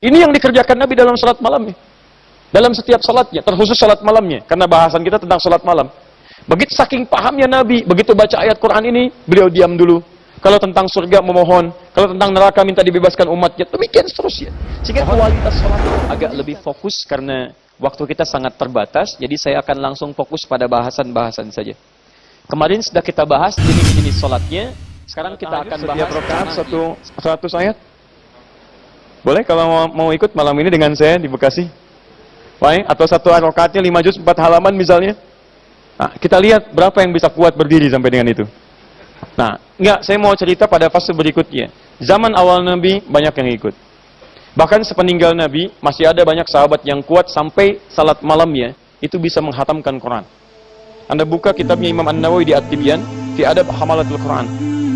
Ini yang dikerjakan Nabi dalam salat malamnya. Dalam setiap salatnya, terkhusus salat malamnya. Karena bahasan kita tentang salat malam. Begitu saking pahamnya Nabi, begitu baca ayat Quran ini, beliau diam dulu. Kalau tentang surga memohon, kalau tentang neraka minta dibebaskan umatnya, demikian seterusnya. Sehingga kualitas salat agak lebih fokus karena waktu kita sangat terbatas, jadi saya akan langsung fokus pada bahasan-bahasan saja. Kemarin sudah kita bahas jenis-jenis salatnya, sekarang kita akan bahas Setiap rakaat satu seratus ayat. Boleh kalau mau, mau ikut malam ini dengan saya di Bekasi? Baik, atau satu rakaatnya lima juz empat halaman misalnya. Nah, kita lihat berapa yang bisa kuat berdiri sampai dengan itu. Nah, enggak, saya mau cerita pada fase berikutnya. Zaman awal Nabi banyak yang ikut. Bahkan sepeninggal Nabi masih ada banyak sahabat yang kuat sampai salat malamnya itu bisa menghatamkan Quran. Anda buka kitabnya Imam An-Nawawi di At-Tibyan, fi adab hamalatul Quran.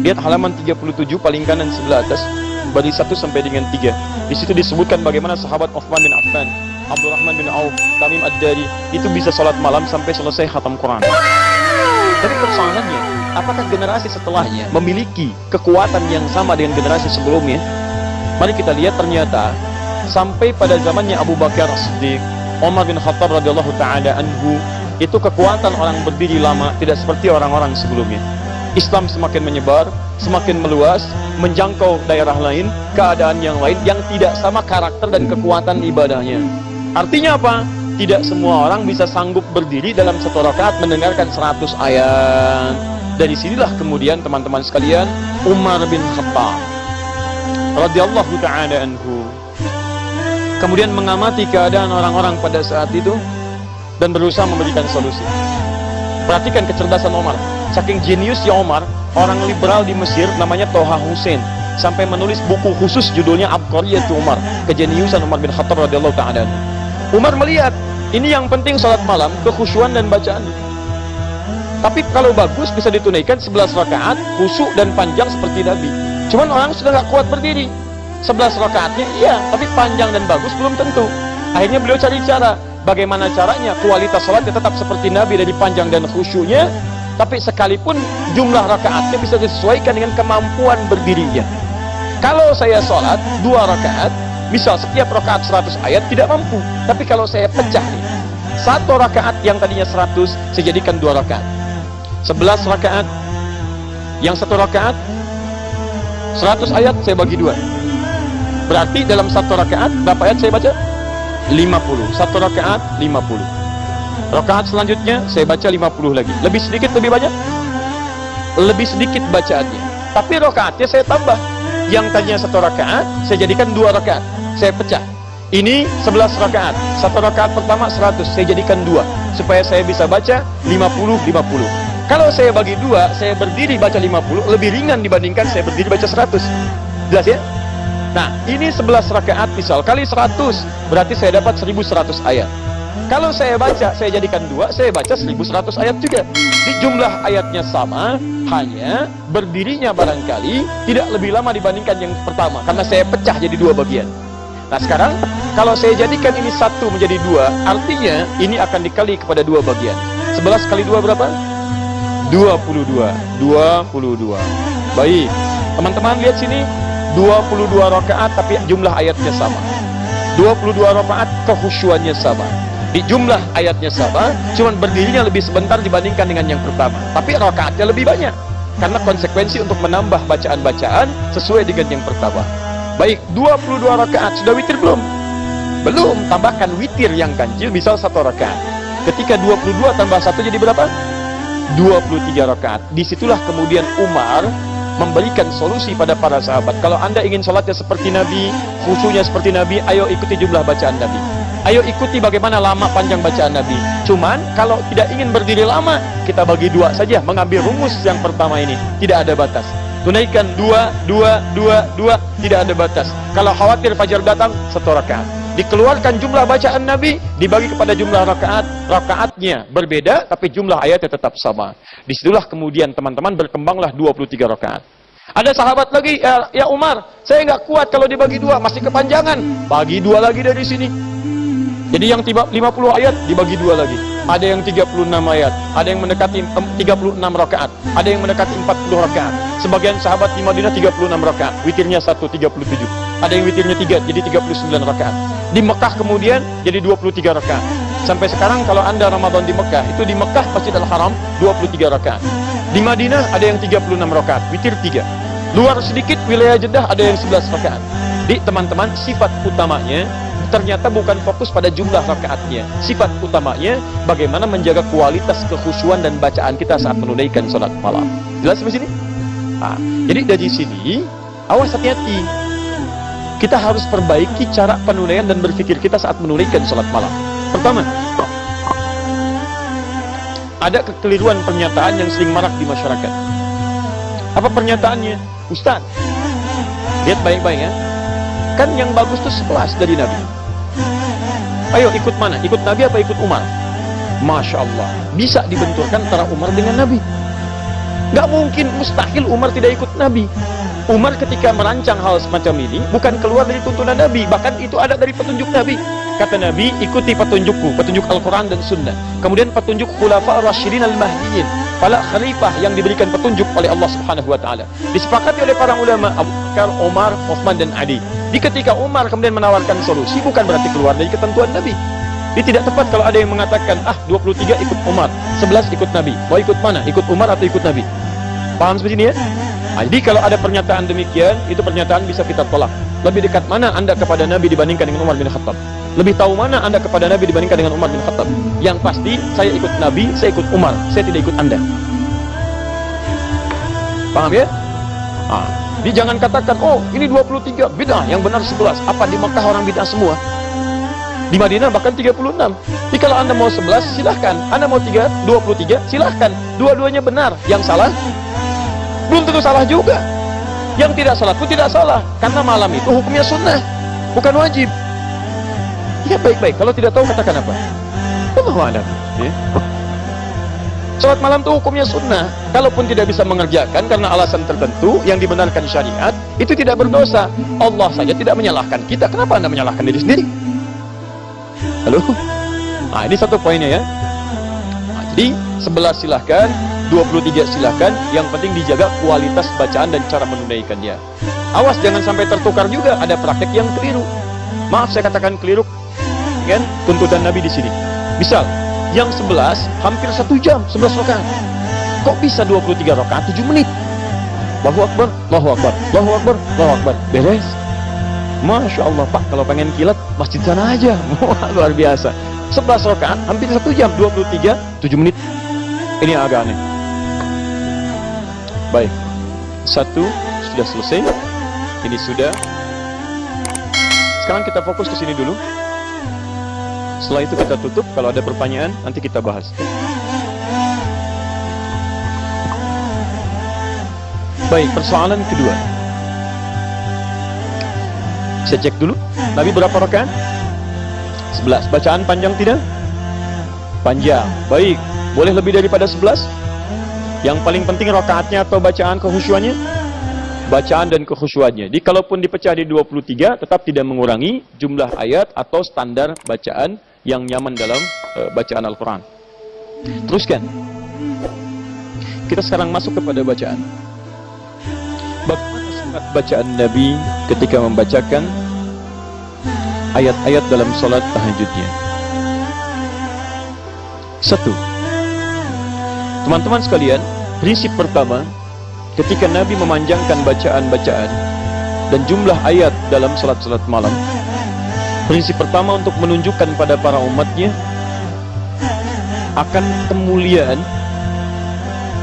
Lihat halaman 37 paling kanan sebelah atas, bagi 1 sampai dengan 3. Di situ disebutkan bagaimana sahabat Uthman bin Affan, Abdurrahman bin Auf, Tamim Ad-Dari itu bisa sholat malam sampai selesai khatam Quran. Tapi persoalannya, apakah generasi setelahnya memiliki kekuatan yang sama dengan generasi sebelumnya? Mari kita lihat ternyata sampai pada zamannya Abu Bakar Siddiq, Umar bin Khattab radhiyallahu taala anhu, itu kekuatan orang berdiri lama tidak seperti orang-orang sebelumnya. Islam semakin menyebar, semakin meluas, menjangkau daerah lain, keadaan yang lain yang tidak sama karakter dan kekuatan ibadahnya. Artinya apa? Tidak semua orang bisa sanggup berdiri dalam satu rakaat mendengarkan 100 ayat. Dari sinilah kemudian teman-teman sekalian, Umar bin Khattab radhiyallahu taala anhu kemudian mengamati keadaan orang-orang pada saat itu dan berusaha memberikan solusi. Perhatikan kecerdasan Umar. Saking jeniusnya Umar, orang liberal di Mesir namanya Toha Hussein sampai menulis buku khusus judulnya Abqariyatu Umar, kejeniusan Umar bin Khattab radhiyallahu taala. Umar melihat ini yang penting salat malam, kekhusyuan dan bacaan. Tapi kalau bagus bisa ditunaikan 11 rakaat, khusyuk dan panjang seperti Nabi. Cuman orang sudah gak kuat berdiri. 11 rakaatnya iya, tapi panjang dan bagus belum tentu. Akhirnya beliau cari cara, bagaimana caranya kualitas sholatnya tetap seperti Nabi dari panjang dan khusyuknya, tapi sekalipun jumlah rakaatnya bisa disesuaikan dengan kemampuan berdirinya. Kalau saya sholat dua rakaat, misal setiap rakaat 100 ayat tidak mampu. Tapi kalau saya pecah nih, satu rakaat yang tadinya 100, saya jadikan dua rakaat. 11 rakaat, yang satu rakaat 100 ayat saya bagi dua. Berarti dalam satu rakaat berapa ayat saya baca? 50. Satu rakaat 50. Rakaat selanjutnya saya baca 50 lagi. Lebih sedikit lebih banyak? Lebih sedikit bacaannya. Tapi rakaatnya saya tambah. Yang tadinya satu rakaat saya jadikan dua rakaat. Saya pecah. Ini 11 rakaat. Satu rakaat pertama 100, saya jadikan dua supaya saya bisa baca 50 50. Kalau saya bagi dua, saya berdiri baca 50 lebih ringan dibandingkan saya berdiri baca 100. Jelas ya? Nah, ini 11 rakaat misal kali 100, berarti saya dapat 1100 ayat. Kalau saya baca, saya jadikan dua, saya baca 1100 ayat juga. Di jumlah ayatnya sama, hanya berdirinya barangkali tidak lebih lama dibandingkan yang pertama, karena saya pecah jadi dua bagian. Nah sekarang, kalau saya jadikan ini satu menjadi dua, artinya ini akan dikali kepada dua bagian. 11 kali dua berapa? 22. 22. Baik. Teman-teman lihat sini, 22 rakaat tapi jumlah ayatnya sama. 22 rakaat kehusuannya sama. Di jumlah ayatnya sama, cuman berdirinya lebih sebentar dibandingkan dengan yang pertama. Tapi rakaatnya lebih banyak. Karena konsekuensi untuk menambah bacaan-bacaan sesuai dengan yang pertama. Baik, 22 rakaat sudah witir belum? Belum, tambahkan witir yang kancil misal satu rakaat. Ketika 22 tambah satu jadi berapa? 23 rakaat. Di situlah kemudian Umar memberikan solusi pada para sahabat. Kalau anda ingin sholatnya seperti Nabi, khusyuknya seperti Nabi, ayo ikuti jumlah bacaan Nabi. Ayo ikuti bagaimana lama panjang bacaan Nabi. Cuman kalau tidak ingin berdiri lama, kita bagi dua saja. Mengambil rumus yang pertama ini. Tidak ada batas. Tunaikan dua, dua, dua, dua. Tidak ada batas. Kalau khawatir fajar datang, satu rakaat. Dikeluarkan jumlah bacaan Nabi, dibagi kepada jumlah rakaat. Rakaatnya berbeda, tapi jumlah ayatnya tetap sama. Di situlah kemudian teman-teman berkembanglah 23 rakaat. Ada sahabat lagi, ya, ya Umar, saya nggak kuat kalau dibagi dua, masih kepanjangan. Bagi dua lagi dari sini. Jadi yang 50 ayat dibagi dua lagi. Ada yang 36 ayat, ada yang mendekati 36 rakaat, ada yang mendekati 40 rakaat. Sebagian sahabat di Madinah 36 rakaat, witirnya 1 37. Ada yang witirnya 3 jadi 39 rakaat. Di Mekah kemudian jadi 23 rakaat. Sampai sekarang kalau Anda Ramadan di Mekah, itu di Mekah Masjidil Haram 23 rakaat. Di Madinah ada yang 36 rakaat, witir 3. Luar sedikit wilayah Jeddah ada yang 11 rakaat. Di teman-teman sifat utamanya ternyata bukan fokus pada jumlah rakaatnya. Sifat utamanya bagaimana menjaga kualitas kekhusyuan dan bacaan kita saat menunaikan sholat malam. Jelas sampai sini? Nah, jadi dari sini, awas hati-hati. Kita harus perbaiki cara penunaian dan berpikir kita saat menunaikan sholat malam. Pertama, ada kekeliruan pernyataan yang sering marak di masyarakat. Apa pernyataannya? Ustaz, lihat baik-baik ya. Kan yang bagus itu sekelas dari Nabi. Ayo ikut mana? Ikut Nabi apa ikut Umar? Masya Allah. Bisa dibenturkan antara Umar dengan Nabi. Gak mungkin, mustahil Umar tidak ikut Nabi. Umar ketika merancang hal semacam ini bukan keluar dari tuntunan Nabi, bahkan itu ada dari petunjuk Nabi. Kata Nabi, ikuti petunjukku, petunjuk Al-Quran dan Sunnah. Kemudian petunjuk Khulafa Rashirin Al-Mahdiin, para khalifah yang diberikan petunjuk oleh Allah Subhanahu wa taala. Disepakati oleh para ulama Abu Bakar, Umar, Uthman dan Ali. Di ketika Umar kemudian menawarkan solusi bukan berarti keluar dari ketentuan Nabi. Ini tidak tepat kalau ada yang mengatakan, ah 23 ikut Umar, 11 ikut Nabi. Mau ikut mana? Ikut Umar atau ikut Nabi? Paham seperti ini ya? Nah, jadi kalau ada pernyataan demikian, itu pernyataan bisa kita tolak. Lebih dekat mana Anda kepada Nabi dibandingkan dengan Umar bin Khattab? Lebih tahu mana Anda kepada Nabi dibandingkan dengan Umar bin Khattab? Yang pasti, saya ikut Nabi, saya ikut Umar, saya tidak ikut Anda. Paham ya? Nah, jadi jangan katakan, oh ini 23, bid'ah, yang benar 11. Apa di Mekah orang bid'ah semua? Di Madinah bahkan 36. Jadi kalau Anda mau 11, silahkan. Anda mau 3, 23, silahkan. Dua-duanya benar. Yang salah, belum tentu salah juga. Yang tidak salah pun tidak salah. Karena malam itu hukumnya sunnah, bukan wajib. Ya baik-baik, kalau tidak tahu katakan apa? Allah Ya. Sholat malam itu hukumnya sunnah. Kalaupun tidak bisa mengerjakan karena alasan tertentu yang dibenarkan syariat, itu tidak berdosa. Allah saja tidak menyalahkan kita. Kenapa anda menyalahkan diri sendiri? Halo? Nah ini satu poinnya ya. Nah, jadi 11 silahkan, 23 silahkan. Yang penting dijaga kualitas bacaan dan cara menunaikannya. Awas jangan sampai tertukar juga. Ada praktek yang keliru. Maaf saya katakan keliru. Kan? Tuntutan Nabi di sini. Misal, yang 11 hampir satu jam 11 rakaat. Kok bisa 23 rakaat 7 menit? Allahu Akbar Allahu Akbar Allahu Akbar Allahu Akbar. Beres. Masya Allah Pak kalau pengen kilat masjid sana aja. Luar biasa. 11 rakaat hampir satu jam 23 7 menit. Ini agak aneh. Baik. Satu sudah selesai. Ini sudah. Sekarang kita fokus ke sini dulu setelah itu kita tutup, kalau ada pertanyaan nanti kita bahas. Baik, persoalan kedua. Saya cek dulu. Nabi berapa rakaat? 11. Bacaan panjang tidak? Panjang. Baik. Boleh lebih daripada 11? Yang paling penting rakaatnya atau bacaan kehusuannya? Bacaan dan kekhusyuannya. Jadi kalaupun dipecah di 23 tetap tidak mengurangi jumlah ayat atau standar bacaan yang nyaman dalam uh, bacaan Al-Quran. Teruskan. Kita sekarang masuk kepada bacaan. Bagaimana sangat bacaan Nabi ketika membacakan ayat-ayat dalam sholat tahajudnya? Satu. Teman-teman sekalian, prinsip pertama, ketika Nabi memanjangkan bacaan-bacaan dan jumlah ayat dalam salat-salat malam, Prinsip pertama untuk menunjukkan pada para umatnya akan kemuliaan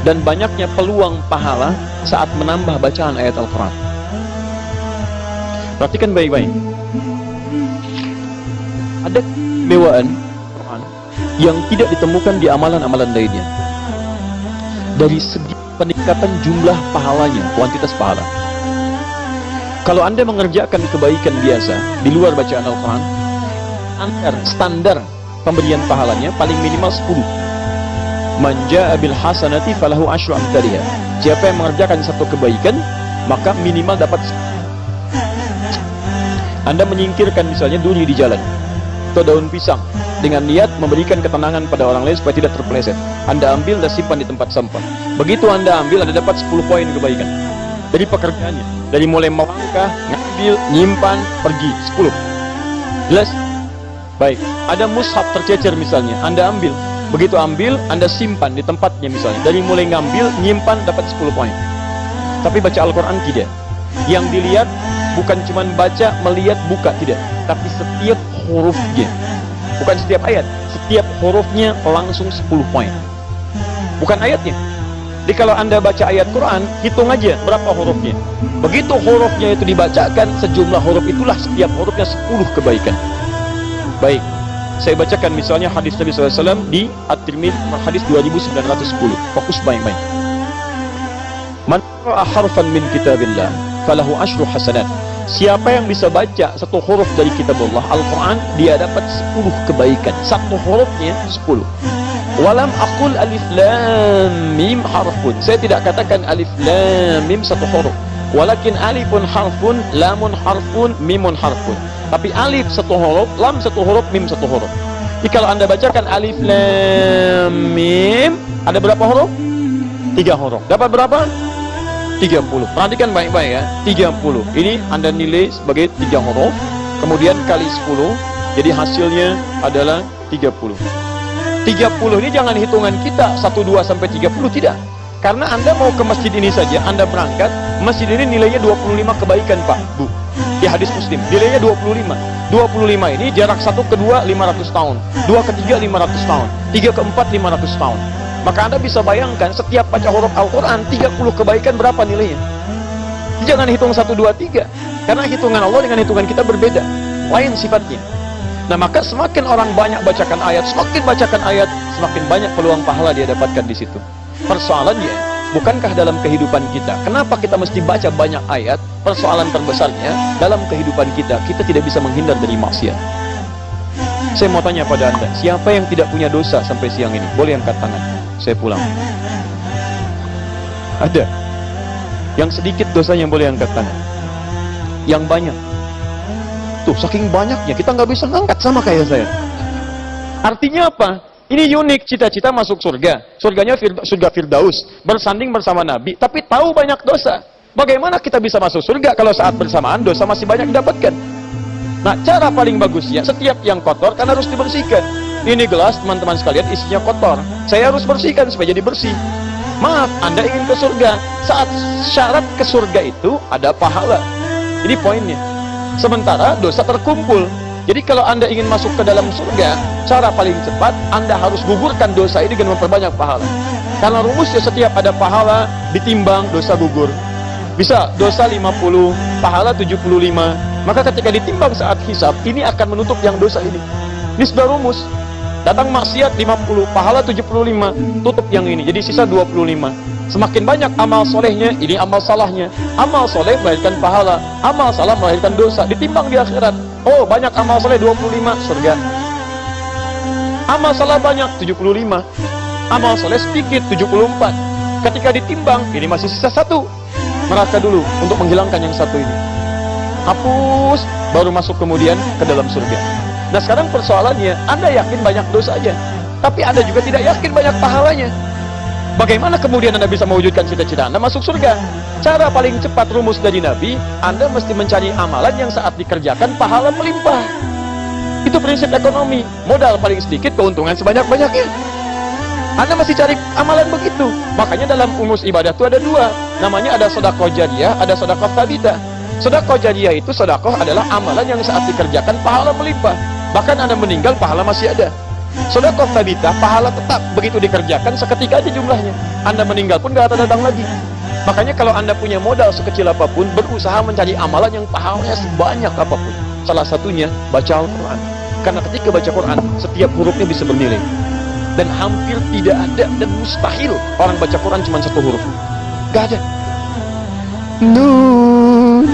dan banyaknya peluang pahala saat menambah bacaan ayat Al-Quran. Perhatikan baik-baik. Ada kemewaan yang tidak ditemukan di amalan-amalan lainnya. Dari segi peningkatan jumlah pahalanya, kuantitas pahala. Kalau Anda mengerjakan kebaikan biasa di luar bacaan Al-Quran, standar, standar pemberian pahalanya paling minimal 10. Manja abil hasanati falahu ashru amtariha. Siapa yang mengerjakan satu kebaikan, maka minimal dapat Anda menyingkirkan misalnya duri di jalan. Atau daun pisang dengan niat memberikan ketenangan pada orang lain supaya tidak terpeleset. Anda ambil dan simpan di tempat sampah. Begitu Anda ambil, Anda dapat 10 poin kebaikan. Dari pekerjaannya, dari mulai melangkah, ngambil, nyimpan, pergi, 10. Jelas? Baik, ada mushaf tercecer misalnya, Anda ambil. Begitu ambil, Anda simpan di tempatnya misalnya. Dari mulai ngambil, nyimpan, dapat 10 poin. Tapi baca Al-Quran tidak. Yang dilihat bukan cuma baca, melihat, buka, tidak. Tapi setiap hurufnya. Bukan setiap ayat. Setiap hurufnya langsung 10 poin. Bukan ayatnya. Jadi kalau anda baca ayat Quran, hitung aja berapa hurufnya. Begitu hurufnya itu dibacakan, sejumlah huruf itulah setiap hurufnya 10 kebaikan. Baik, saya bacakan misalnya hadis Nabi SAW di At-Tirmidzi hadis 2910. Fokus baik-baik. Man ra'a harfan min kitabillah falahu asyru hasanat. Siapa yang bisa baca satu huruf dari kitab Allah Al-Quran Dia dapat 10 kebaikan. Satu hurufnya 10 Walam akul alif lam mim harfun. Saya tidak katakan alif lam mim satu huruf. Walakin alifun harfun Lamun harfun Mimun harfun. Tapi alif satu huruf Lam satu huruf Mim satu huruf. Jadi kalau anda bacakan alif lam mim Ada berapa huruf? Tiga huruf. Dapat berapa? 30 perhatikan baik-baik ya 30 ini anda nilai sebagai 3 huruf kemudian kali 10 jadi hasilnya adalah 30 30 ini jangan hitungan kita 1, 2 sampai 30 tidak. Karena anda mau ke masjid ini saja anda berangkat masjid ini nilainya 25 kebaikan pak. Bu di hadis muslim nilainya 25 25 ini jarak satu ke dua 500 tahun dua ke tiga 500 tahun tiga ke empat 500 tahun maka Anda bisa bayangkan setiap baca huruf Al-Quran 30 kebaikan berapa nilainya? Jangan hitung 1, 2, 3. Karena hitungan Allah dengan hitungan kita berbeda. Lain sifatnya. Nah maka semakin orang banyak bacakan ayat, semakin bacakan ayat, semakin banyak peluang pahala dia dapatkan di situ. Persoalannya, bukankah dalam kehidupan kita, kenapa kita mesti baca banyak ayat? Persoalan terbesarnya, dalam kehidupan kita, kita tidak bisa menghindar dari maksiat. Saya mau tanya pada anda, siapa yang tidak punya dosa sampai siang ini? Boleh angkat tangan saya pulang. Ada. Yang sedikit dosa yang boleh angkat tangan. Yang banyak. Tuh, saking banyaknya kita nggak bisa ngangkat sama kayak saya. Artinya apa? Ini unik cita-cita masuk surga. Surganya surga Firdaus, bersanding bersama Nabi, tapi tahu banyak dosa. Bagaimana kita bisa masuk surga kalau saat bersamaan dosa masih banyak didapatkan? Nah, cara paling bagusnya setiap yang kotor kan harus dibersihkan. Ini gelas teman-teman sekalian isinya kotor. Saya harus bersihkan supaya jadi bersih. Maaf, Anda ingin ke surga. Saat syarat ke surga itu ada pahala. Ini poinnya. Sementara dosa terkumpul. Jadi kalau Anda ingin masuk ke dalam surga, cara paling cepat Anda harus gugurkan dosa ini dengan memperbanyak pahala. Karena rumusnya setiap ada pahala ditimbang dosa gugur. Bisa dosa 50, pahala 75. Maka ketika ditimbang saat hisab, ini akan menutup yang dosa ini. Ini sudah rumus. Datang maksiat 50, pahala 75, tutup yang ini. Jadi sisa 25. Semakin banyak amal solehnya, ini amal salahnya. Amal soleh melahirkan pahala, amal salah melahirkan dosa. Ditimbang di akhirat. Oh, banyak amal soleh 25, surga. Amal salah banyak, 75. Amal soleh sedikit, 74. Ketika ditimbang, ini masih sisa satu. Neraka dulu untuk menghilangkan yang satu ini. Hapus, baru masuk kemudian ke dalam surga. Nah sekarang persoalannya, Anda yakin banyak dosa aja, tapi Anda juga tidak yakin banyak pahalanya. Bagaimana kemudian Anda bisa mewujudkan cita-cita Anda masuk surga? Cara paling cepat rumus dari Nabi, Anda mesti mencari amalan yang saat dikerjakan pahala melimpah. Itu prinsip ekonomi. Modal paling sedikit, keuntungan sebanyak-banyaknya. Anda mesti cari amalan begitu. Makanya dalam umus ibadah itu ada dua. Namanya ada sodakoh jariah, ada sodakoh tabita. Sodakoh jariah itu sodakoh adalah amalan yang saat dikerjakan pahala melimpah. Bahkan Anda meninggal, pahala masih ada. Sodakoh tabita, pahala tetap begitu dikerjakan seketika aja jumlahnya. Anda meninggal pun gak ada datang lagi. Makanya kalau Anda punya modal sekecil apa pun, berusaha mencari amalan yang pahalanya sebanyak apa pun. Salah satunya baca Al-Quran. Karena ketika baca Quran, setiap hurufnya bisa bernilai. Dan hampir tidak ada dan mustahil orang baca Quran cuma satu huruf. Gak ada. Nun.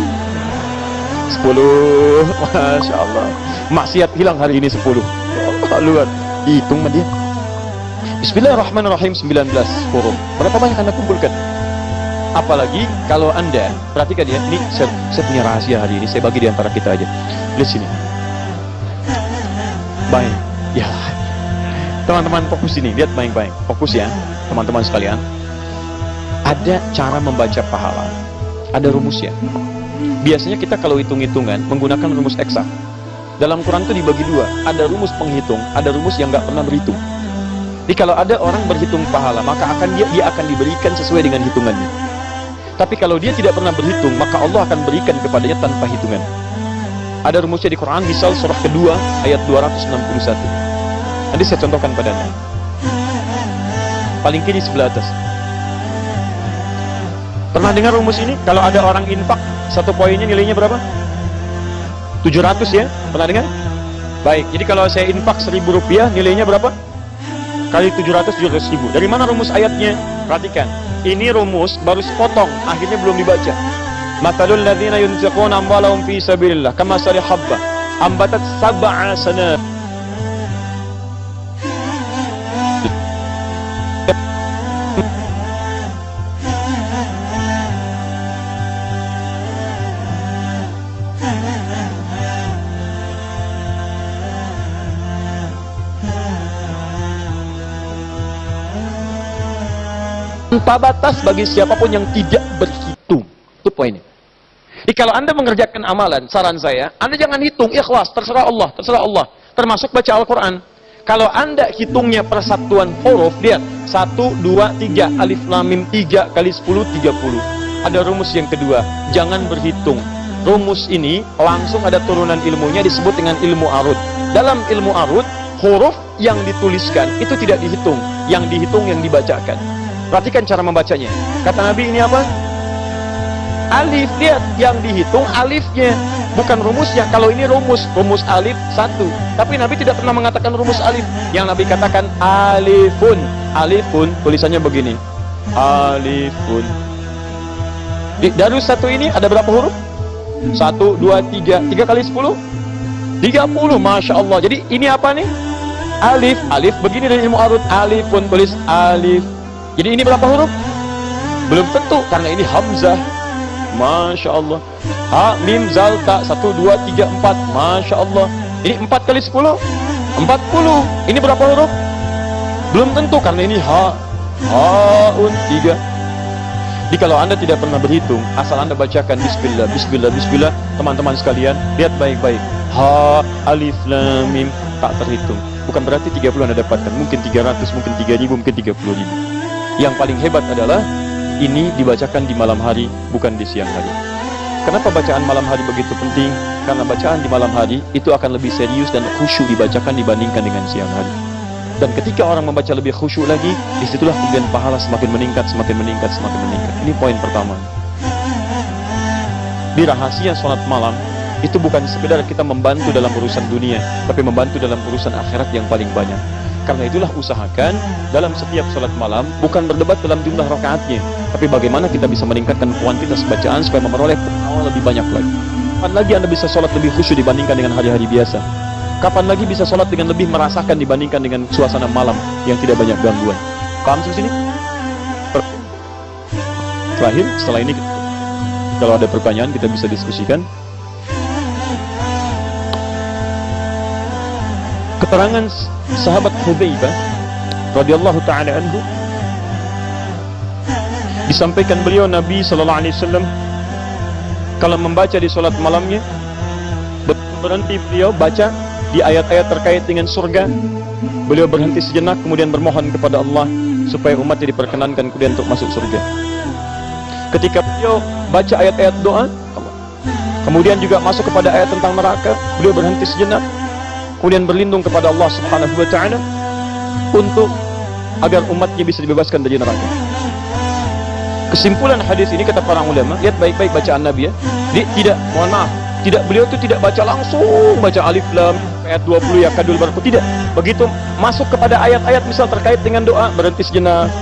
Sepuluh. Masya Allah maksiat hilang hari ini 10 oh, luar hitung dia Bismillahirrahmanirrahim 19 huruf berapa banyak anda kumpulkan apalagi kalau anda perhatikan ya ini saya, saya punya rahasia hari ini saya bagi di antara kita aja lihat sini Baik. Ya. Teman-teman fokus ini, lihat baik-baik. Fokus ya, teman-teman sekalian. Ada cara membaca pahala. Ada rumusnya. Biasanya kita kalau hitung-hitungan menggunakan rumus eksak. Dalam Quran itu dibagi dua. Ada rumus penghitung, ada rumus yang nggak pernah berhitung. Jadi kalau ada orang berhitung pahala, maka akan dia dia akan diberikan sesuai dengan hitungannya. Tapi kalau dia tidak pernah berhitung, maka Allah akan berikan kepadanya tanpa hitungan. Ada rumusnya di Quran, misal surah kedua ayat 261. Nanti saya contohkan pada Anda. Paling kiri sebelah atas. Pernah dengar rumus ini? Kalau ada orang infak, satu poinnya nilainya berapa? 700 ya? Pernah dengar? Baik, jadi kalau saya infak 1000 rupiah, nilainya berapa? Kali 700, 700 ribu. Dari mana rumus ayatnya? Perhatikan. Ini rumus baru sepotong, akhirnya belum dibaca. Matalul ladzina yunfiquna amwalahum fi sabilillah kama habba ambatat sab'a sanat tanpa batas bagi siapa pun yang tidak berhitung. Itu poinnya. Jadi kalau Anda mengerjakan amalan, saran saya, Anda jangan hitung, ikhlas, terserah Allah, terserah Allah. Termasuk baca Al-Quran. Kalau Anda hitungnya persatuan huruf, lihat. 1, 2, 3, alif, lamim, 3 kali 10, 30. Ada rumus yang kedua, jangan berhitung. Rumus ini langsung ada turunan ilmunya disebut dengan ilmu arut. Dalam ilmu arut, huruf yang dituliskan itu tidak dihitung. Yang dihitung yang dibacakan. Perhatikan cara membacanya. Kata Nabi ini apa? Alif, lihat yang dihitung alifnya, bukan rumusnya. Kalau ini rumus, rumus alif satu. Tapi Nabi tidak pernah mengatakan rumus alif. Yang Nabi katakan alifun, alifun tulisannya begini. Alifun. Di darus satu ini ada berapa huruf? Satu, dua, tiga. Tiga kali sepuluh? Tiga puluh, Masya Allah. Jadi ini apa nih? Alif, alif begini dari ilmu arut. Alifun tulis alif jadi ini berapa huruf? Belum tentu karena ini hamzah. Masya Allah. Ha, mim, zal, ta. Satu, dua, tiga, empat. Masya Allah. Ini empat kali sepuluh. Empat puluh. Ini berapa huruf? Belum tentu karena ini ha. Haun, tiga. Jadi kalau anda tidak pernah berhitung, asal anda bacakan Bismillah, Bismillah, Bismillah, teman-teman sekalian, lihat baik-baik. Ha, alif, lam, mim, tak terhitung. Bukan berarti 30 anda dapatkan, mungkin 300, mungkin 3000, mungkin 30 ribu. Yang paling hebat adalah ini dibacakan di malam hari, bukan di siang hari. Kenapa bacaan malam hari begitu penting? Karena bacaan di malam hari itu akan lebih serius dan khusyuk dibacakan dibandingkan dengan siang hari. Dan ketika orang membaca lebih khusyuk lagi, di situlah kemudian pahala semakin meningkat, semakin meningkat, semakin meningkat. Ini poin pertama. Di rahasia sholat malam, itu bukan sekedar kita membantu dalam urusan dunia, tapi membantu dalam urusan akhirat yang paling banyak. Karena itulah usahakan dalam setiap sholat malam bukan berdebat dalam jumlah rakaatnya, tapi bagaimana kita bisa meningkatkan kuantitas bacaan supaya memperoleh pahala lebih banyak lagi. Kapan lagi Anda bisa sholat lebih khusyuk dibandingkan dengan hari-hari biasa? Kapan lagi bisa sholat dengan lebih merasakan dibandingkan dengan suasana malam yang tidak banyak gangguan? Paham sih sini? Terakhir, setelah ini kalau ada pertanyaan kita bisa diskusikan. Keterangan sahabat Hudzaifah radhiyallahu taala anhu. Disampaikan beliau Nabi sallallahu alaihi wasallam kalau membaca di salat malamnya berhenti beliau baca di ayat-ayat terkait dengan surga. Beliau berhenti sejenak kemudian bermohon kepada Allah supaya umatnya diperkenankan kemudian untuk masuk surga. Ketika beliau baca ayat-ayat doa kemudian juga masuk kepada ayat tentang neraka beliau berhenti sejenak kemudian berlindung kepada Allah Subhanahu wa taala untuk agar umatnya bisa dibebaskan dari neraka. Kesimpulan hadis ini kata para ulama, lihat baik-baik bacaan Nabi ya. Dia tidak, mohon maaf, tidak beliau itu tidak baca langsung baca alif lam ayat 20 ya kadul barku tidak. Begitu masuk kepada ayat-ayat misal terkait dengan doa berhenti sejenak,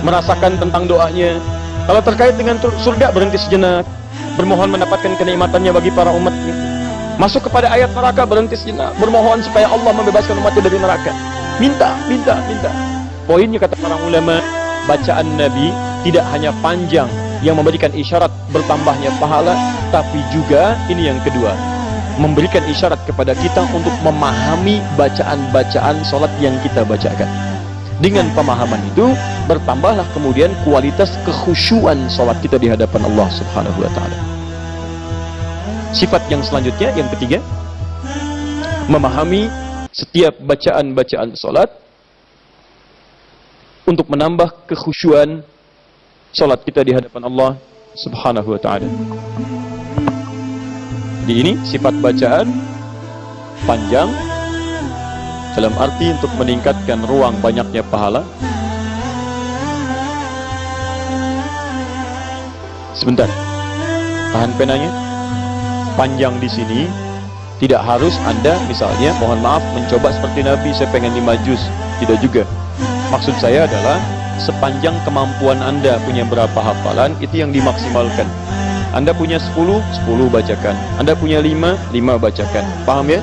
merasakan tentang doanya. Kalau terkait dengan surga berhenti sejenak, bermohon mendapatkan kenikmatannya bagi para umatnya. Masuk kepada ayat neraka berhenti sejenak, bermohon supaya Allah membebaskan umatnya dari neraka. Minta, minta, minta. Poinnya kata para ulama, bacaan Nabi tidak hanya panjang yang memberikan isyarat bertambahnya pahala, tapi juga ini yang kedua, memberikan isyarat kepada kita untuk memahami bacaan-bacaan sholat yang kita bacakan. Dengan pemahaman itu, bertambahlah kemudian kualitas kekhusyuan sholat kita di hadapan Allah Subhanahu wa Ta'ala. Sifat yang selanjutnya, yang ketiga, memahami setiap bacaan-bacaan sholat untuk menambah kekhusyuan sholat kita di hadapan Allah Subhanahu wa Ta'ala. Di ini sifat bacaan panjang dalam arti untuk meningkatkan ruang banyaknya pahala. Sebentar. Tahan penanya. Panjang di sini tidak harus Anda misalnya mohon maaf mencoba seperti Nabi saya pengen lima juz. Tidak juga. Maksud saya adalah sepanjang kemampuan Anda punya berapa hafalan itu yang dimaksimalkan. Anda punya 10, 10 bacakan. Anda punya 5, 5 bacakan. Paham ya?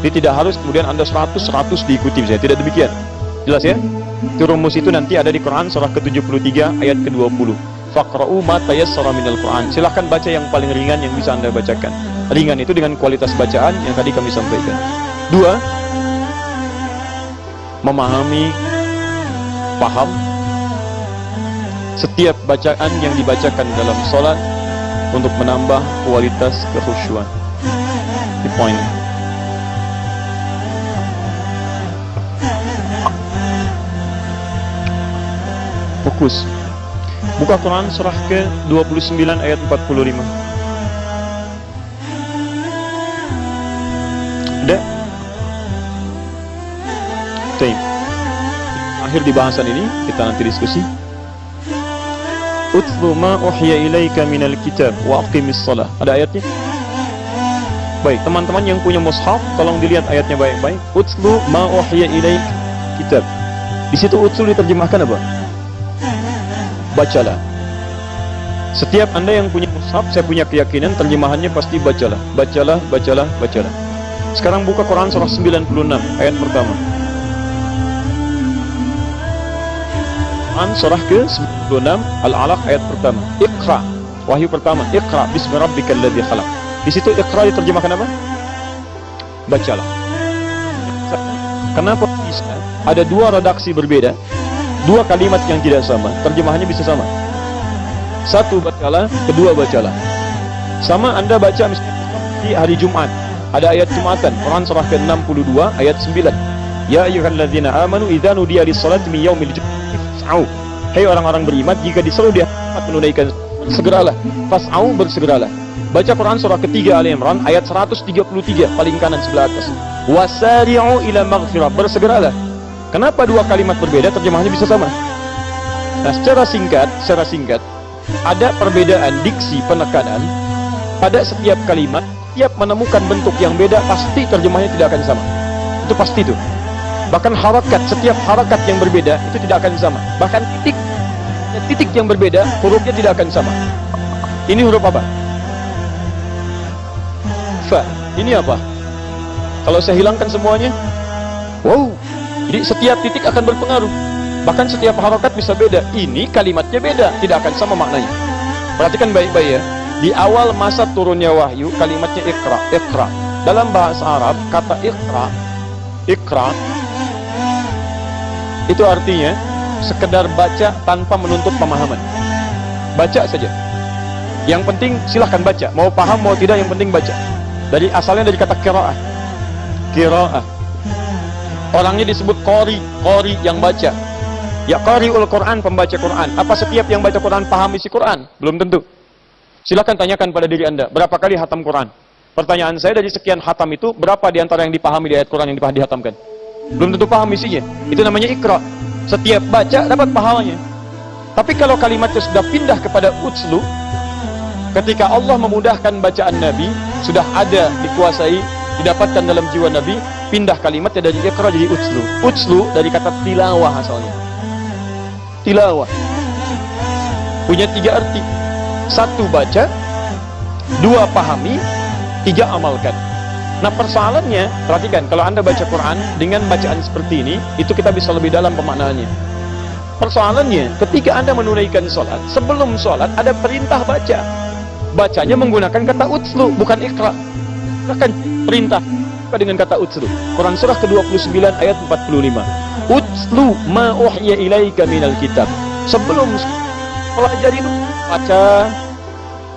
Jadi tidak harus kemudian Anda 100, 100 diikuti saya. Tidak demikian. Jelas ya? Itu rumus itu nanti ada di Quran surah ke-73 ayat ke-20. Faqra'u ma tayassara minal Quran. Silahkan baca yang paling ringan yang bisa Anda bacakan. Ringan itu dengan kualitas bacaan yang tadi kami sampaikan. Dua, memahami, paham setiap bacaan yang dibacakan dalam sholat untuk menambah kualitas kekhusyuan. Di poin. Fokus. Buka Quran surah ke-29 ayat 45. Akhir di bahasan ini kita nanti diskusi. Utlu ma uhya ilaika minal kitab wa aqimis salah. Ada ayatnya? Baik, teman-teman yang punya mushaf, tolong dilihat ayatnya baik-baik. Utlu ma uhya ilaik kitab. Di situ utlu diterjemahkan apa? Bacalah. Setiap Anda yang punya mushaf, saya punya keyakinan terjemahannya pasti bacalah. Bacalah, bacalah, bacalah. Sekarang buka Quran surah 96 ayat pertama. Quran surah ke-96 Al-Alaq ayat pertama. Iqra. Wahyu pertama. Iqra bismi rabbikal ladzi khalaq. Di situ Iqra diterjemahkan apa? Bacalah. Kenapa bisa ada dua redaksi berbeda? Dua kalimat yang tidak sama, terjemahannya bisa sama. Satu bacalah, kedua bacalah. Sama Anda baca misalnya di hari Jumat. Ada ayat Jumatan, Quran surah ke-62 ayat 9. Ya ayyuhalladzina amanu idza nudiya lis-salati min yaumil jum'ah fas'au. Hei orang-orang beriman, jika disuruh dia menunaikan segeralah. Fas'au bersegeralah. Baca Quran surah ketiga Ali Imran ayat 133 paling kanan sebelah atas. Wasari'u ila maghfirah. Bersegeralah. Kenapa dua kalimat berbeda terjemahannya bisa sama? Nah, secara singkat, secara singkat ada perbedaan diksi penekanan pada setiap kalimat, tiap menemukan bentuk yang beda pasti terjemahnya tidak akan sama. Itu pasti itu. Bahkan harakat, setiap harakat yang berbeda itu tidak akan sama. Bahkan titik titik yang berbeda, hurufnya tidak akan sama. Ini huruf apa? Fa. Ini apa? Kalau saya hilangkan semuanya, wow. Jadi setiap titik akan berpengaruh. Bahkan setiap harakat bisa beda. Ini kalimatnya beda, tidak akan sama maknanya. Perhatikan baik-baik ya. Di awal masa turunnya wahyu, kalimatnya ikra, ikra. Dalam bahasa Arab, kata ikra, ikra itu artinya sekedar baca tanpa menuntut pemahaman. Baca saja. Yang penting silahkan baca. Mau paham mau tidak yang penting baca. Dari asalnya dari kata kiraah. Kiraah. Orangnya disebut qari, qari yang baca. Ya qariul Quran, pembaca Quran. Apa setiap yang baca Quran paham isi Quran? Belum tentu. Silahkan tanyakan pada diri Anda, berapa kali hatam Quran? Pertanyaan saya dari sekian hatam itu, berapa di antara yang dipahami di ayat Quran yang dipahami dihatamkan? Belum tentu paham isinya. Itu namanya ikra. Setiap baca dapat pahalanya. Tapi kalau kalimatnya sudah pindah kepada utslu, ketika Allah memudahkan bacaan Nabi, sudah ada dikuasai, didapatkan dalam jiwa Nabi, pindah kalimatnya dari ikra jadi utslu. Utslu dari kata tilawah asalnya. Tilawah. Punya tiga arti. Satu baca, dua pahami, tiga amalkan. Nah persoalannya, perhatikan, kalau anda baca Quran dengan bacaan seperti ini, itu kita bisa lebih dalam pemaknaannya. Persoalannya, ketika anda menunaikan sholat, sebelum sholat ada perintah baca. Bacanya menggunakan kata utslu, bukan ikra. Silahkan perintah dengan kata utslu. Quran surah ke-29 ayat 45. Utslu ma uhya ilaika minal kitab. Sebelum pelajari baca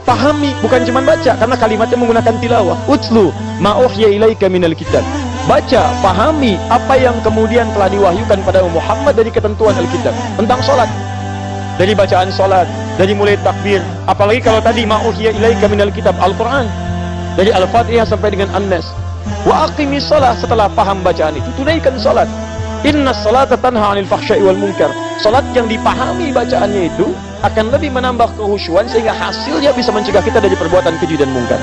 pahami bukan cuma baca karena kalimatnya menggunakan tilawah. Utslu ma uhya ilaika minal kitab. Baca pahami apa yang kemudian telah diwahyukan pada Muhammad dari ketentuan Alkitab. Tentang sholat dari bacaan sholat dari mulai takbir. Apalagi kalau tadi ma uhya ilaika minal kitab Al-Quran. Dari Al-Fatihah sampai dengan An-Nas. Wa aqimis sholat setelah paham bacaan itu. Tunaikan sholat inna salata tanha anil fahsyai wal munkar sholat yang dipahami bacaannya itu akan lebih menambah kehusuan sehingga hasilnya bisa mencegah kita dari perbuatan keji dan mungkar.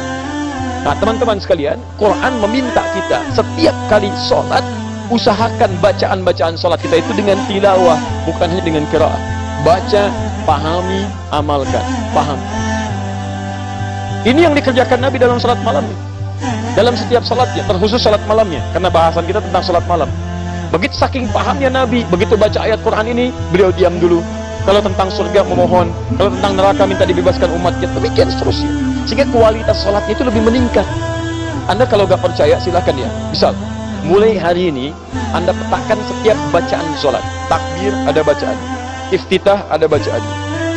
Nah, teman-teman sekalian, Quran meminta kita setiap kali sholat, usahakan bacaan-bacaan sholat kita itu dengan tilawah, bukan hanya dengan kiraah. Baca, pahami, amalkan. Paham. Ini yang dikerjakan Nabi dalam sholat malam. Dalam setiap sholatnya, terkhusus sholat malamnya. Karena bahasan kita tentang sholat malam. Begitu saking pahamnya Nabi, begitu baca ayat Quran ini, beliau diam dulu, kalau tentang surga memohon, kalau tentang neraka minta dibebaskan umatnya, demikian seterusnya. Sehingga kualitas sholatnya itu lebih meningkat. Anda kalau gak percaya silahkan ya. Misal, mulai hari ini Anda petakan setiap bacaan sholat. Takbir ada bacaan, iftitah ada bacaan,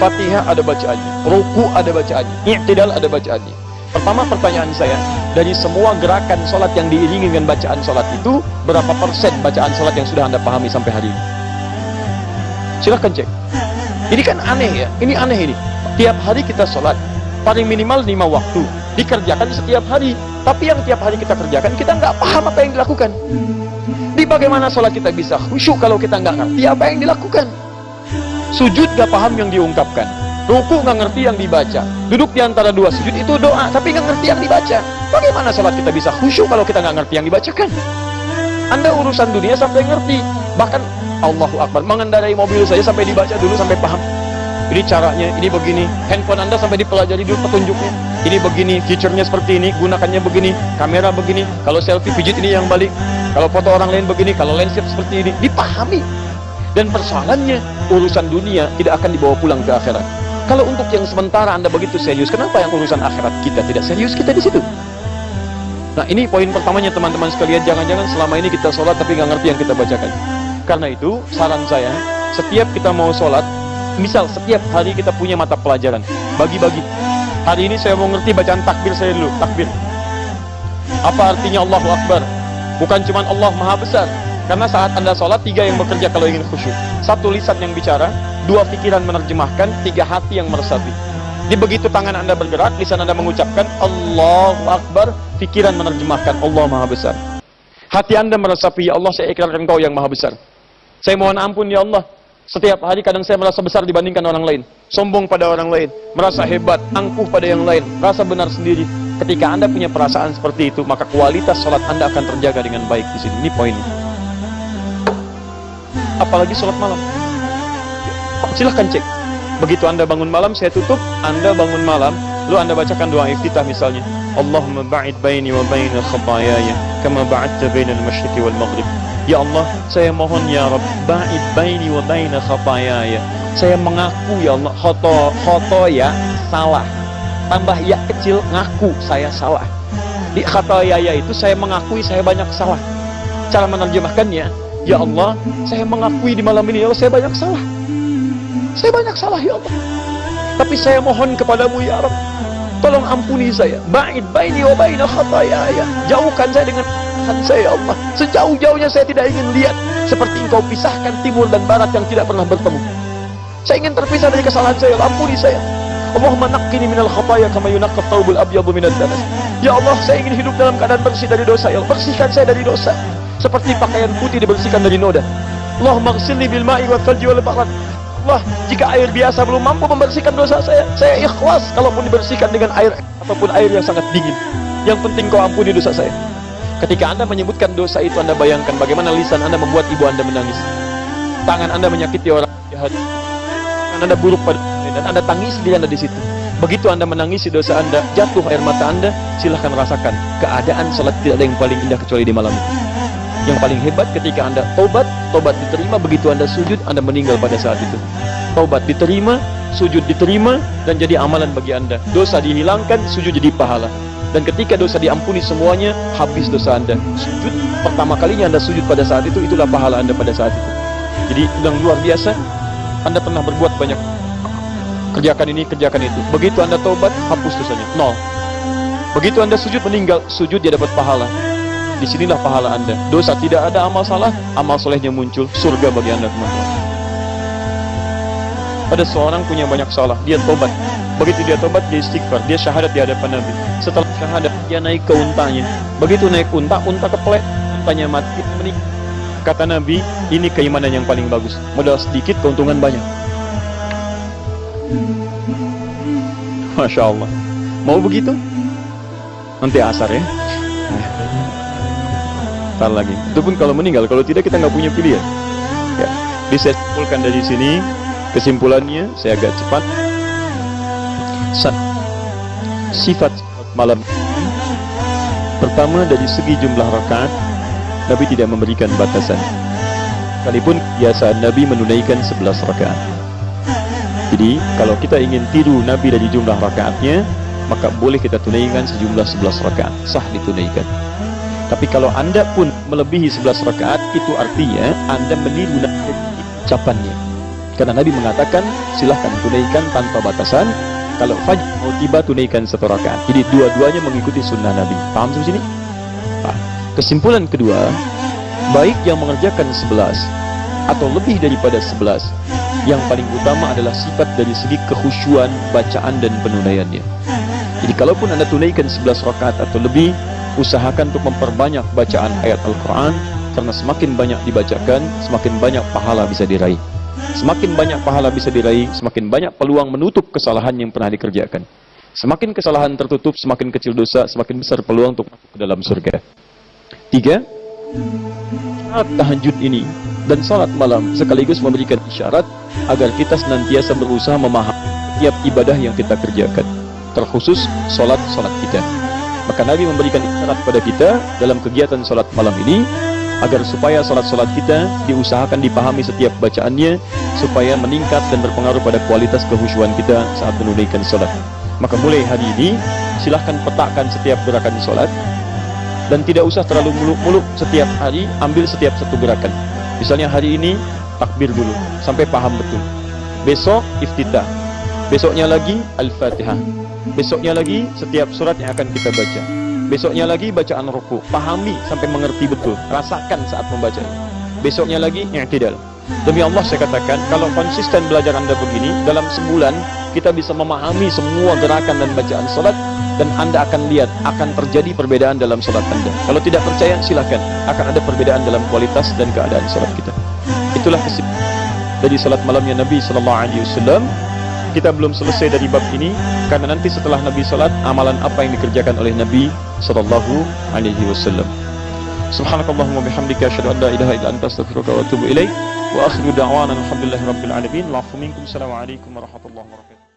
fatihah ada bacaan, ruku ada bacaan, i'tidal ada bacaan. Pertama pertanyaan saya, dari semua gerakan sholat yang diiringi dengan bacaan sholat itu, berapa persen bacaan sholat yang sudah Anda pahami sampai hari ini? Silahkan cek. Ini kan aneh ya, ini aneh ini. Tiap hari kita sholat, paling minimal lima waktu, dikerjakan setiap hari. Tapi yang tiap hari kita kerjakan, kita nggak paham apa yang dilakukan. Di bagaimana sholat kita bisa khusyuk kalau kita nggak ngerti apa yang dilakukan. Sujud nggak paham yang diungkapkan. Ruku nggak ngerti yang dibaca. Duduk di antara dua sujud itu doa, tapi nggak ngerti yang dibaca. Bagaimana sholat kita bisa khusyuk kalau kita nggak ngerti yang dibacakan? Anda urusan dunia sampai ngerti. Bahkan Allahu Akbar. Mengendarai mobil saja sampai dibaca dulu sampai paham. Ini caranya, ini begini. Handphone Anda sampai dipelajari dulu petunjuknya. Ini begini, fiturnya seperti ini, gunakannya begini, kamera begini. Kalau selfie pijit ini yang balik. Kalau foto orang lain begini, kalau landscape seperti ini, dipahami. Dan persoalannya, urusan dunia tidak akan dibawa pulang ke akhirat. Kalau untuk yang sementara Anda begitu serius, kenapa yang urusan akhirat kita tidak serius kita di situ? Nah ini poin pertamanya teman-teman sekalian, jangan-jangan selama ini kita sholat tapi nggak ngerti yang kita bacakan. Karena itu, saran saya, setiap kita mau sholat, misal setiap hari kita punya mata pelajaran, bagi-bagi. Hari ini saya mau ngerti bacaan takbir saya dulu, takbir. Apa artinya Allahu Akbar? Bukan cuma Allah Maha Besar. Karena saat Anda sholat, tiga yang bekerja kalau ingin khusyuk. Satu lisan yang bicara, dua pikiran menerjemahkan, tiga hati yang meresapi. Di begitu tangan Anda bergerak, lisan Anda mengucapkan Allahu Akbar, pikiran menerjemahkan Allah Maha Besar. Hati Anda meresapi, ya Allah saya ikrarkan Engkau yang Maha Besar. Saya mohon ampun ya Allah. Setiap hari kadang saya merasa besar dibandingkan orang lain. Sombong pada orang lain. Merasa hebat, angkuh pada yang lain. Rasa benar sendiri. Ketika Anda punya perasaan seperti itu, maka kualitas sholat Anda akan terjaga dengan baik di sini. Ini poinnya. Apalagi sholat malam. Silahkan cek. Begitu Anda bangun malam, saya tutup. Anda bangun malam, lalu Anda bacakan doa iftitah misalnya. Allahumma ba'id baini wa baina khatayaya kama ba'adta bainal masyriqi wal maghrib. Ya Allah, saya mohon ya Rabb, ba'id baini wa baina khatayaya. Saya mengaku ya Allah, khoto, khoto ya, salah. Tambah ya kecil, ngaku saya salah. Di khatayaya itu saya mengakui saya banyak salah. Cara menerjemahkannya, ya Allah, saya mengakui di malam ini, ya Allah, saya banyak salah. Saya banyak salah ya Allah. Tapi saya mohon kepadamu ya Rabb, tolong ampuni saya. Ba'id baini wa baina khatayaya. Jauhkan saya dengan Tuhan saya Allah. Sejauh-jauhnya saya tidak ingin lihat seperti engkau pisahkan timur dan barat yang tidak pernah bertemu. Saya ingin terpisah dari kesalahan saya. Ampuni saya. Allahumma naqqini minal khataya kama yunaqqat thawbul abyadu minad danas. Ya Allah, saya ingin hidup dalam keadaan bersih dari dosa. Ya Allah, bersihkan saya dari dosa. Seperti pakaian putih dibersihkan dari noda. Allahumma ghsilni bil ma'i wal thalji wal barad. Allah, jika air biasa belum mampu membersihkan dosa saya, saya ikhlas kalaupun dibersihkan dengan air ataupun air yang sangat dingin. Yang penting kau ampuni dosa saya. Ketika Anda menyebutkan dosa itu, Anda bayangkan bagaimana lisan Anda membuat ibu Anda menangis. Tangan Anda menyakiti orang jahat. Anda buruk pada dan Anda tangis diri Anda di situ. Begitu Anda menangisi dosa Anda, jatuh air mata Anda, silahkan rasakan. Keadaan salat tidak ada yang paling indah kecuali di malam itu. Yang paling hebat ketika Anda tobat, tobat diterima, begitu Anda sujud, Anda meninggal pada saat itu. Tobat diterima, sujud diterima, dan jadi amalan bagi Anda. Dosa dihilangkan, sujud jadi pahala. Dan ketika dosa diampuni semuanya, habis dosa Anda. Sujud, pertama kalinya Anda sujud pada saat itu, itulah pahala Anda pada saat itu. Jadi, yang luar biasa, Anda pernah berbuat banyak. Kerjakan ini, kerjakan itu. Begitu Anda tobat, hapus dosanya. Nol. Begitu Anda sujud meninggal, sujud dia dapat pahala. Di sinilah pahala Anda. Dosa tidak ada amal salah, amal solehnya muncul. Surga bagi Anda teman-teman. Ada seorang punya banyak salah, dia tobat. Begitu dia tobat, dia istighfar, dia syahadat di hadapan Nabi. Setelah syahadat, dia naik ke untanya. Begitu naik unta, unta keplek, untanya mati, meninggal. Kata Nabi, ini keimanan yang paling bagus. Modal sedikit, keuntungan banyak. Masya Allah. Mau begitu? Nanti asar ya. Ntar lagi. Itu pun kalau meninggal, kalau tidak kita nggak punya pilihan. Ya. Jadi saya simpulkan dari sini, kesimpulannya saya agak cepat. Sifat malam pertama dari segi jumlah rakaat Nabi tidak memberikan batasan. Sekalipun biasa Nabi menunaikan 11 rakaat. Jadi kalau kita ingin tiru Nabi dari jumlah rakaatnya, maka boleh kita tunaikan sejumlah 11 rakaat, sah ditunaikan. Tapi kalau anda pun melebihi 11 rakaat, itu artinya anda meniru ucapannya. Karena Nabi mengatakan, silahkan tunaikan tanpa batasan. Kalau fajr mau tiba, tunaikan satu rakaat. Jadi dua-duanya mengikuti sunnah Nabi. Paham sampai sini? Kesimpulan kedua, baik yang mengerjakan 11 atau lebih daripada 11, yang paling utama adalah sifat dari segi kekhusyuan, bacaan dan penunaiannya. Jadi kalaupun anda tunaikan 11 rakaat atau lebih, usahakan untuk memperbanyak bacaan ayat Al-Quran, karena semakin banyak dibacakan, semakin banyak pahala bisa diraih. Semakin banyak pahala bisa diraih, semakin banyak peluang menutup kesalahan yang pernah dikerjakan. Semakin kesalahan tertutup, semakin kecil dosa, semakin besar peluang untuk masuk ke dalam surga. Tiga, syarat tahajud ini dan salat malam sekaligus memberikan isyarat agar kita senantiasa berusaha memahami tiap ibadah yang kita kerjakan, terkhusus salat-salat kita. Maka Nabi memberikan isyarat pada kita dalam kegiatan salat malam ini agar supaya salat-salat kita diusahakan dipahami setiap bacaannya supaya meningkat dan berpengaruh pada kualitas kehusuan kita saat menunaikan salat. Maka mulai hari ini silahkan petakan setiap gerakan salat dan tidak usah terlalu muluk-muluk setiap hari ambil setiap satu gerakan. Misalnya hari ini takbir dulu sampai paham betul. Besok iftitah. Besoknya lagi Al-Fatihah. Besoknya lagi setiap surat yang akan kita baca. Besoknya lagi bacaan ruku. Pahami sampai mengerti betul. Rasakan saat membaca. Besoknya lagi i'tidal. Demi Allah saya katakan, kalau konsisten belajar Anda begini, dalam sebulan kita bisa memahami semua gerakan dan bacaan salat dan Anda akan lihat akan terjadi perbedaan dalam salat Anda. Kalau tidak percaya silakan, akan ada perbedaan dalam kualitas dan keadaan salat kita. Itulah kesimpulan dari salat malamnya Nabi sallallahu alaihi wasallam. Kita belum selesai dari bab ini karena nanti setelah Nabi salat amalan apa yang dikerjakan oleh Nabi sallallahu alaihi wasallam. Subhanakallahumma bihamdika asyhadu an la ilaha illa anta astaghfiruka wa atubu ilaik. Wa akhiru da'wana alhamdulillahi rabbil alamin. Wa afu minkum. Assalamualaikum warahmatullahi wabarakatuh.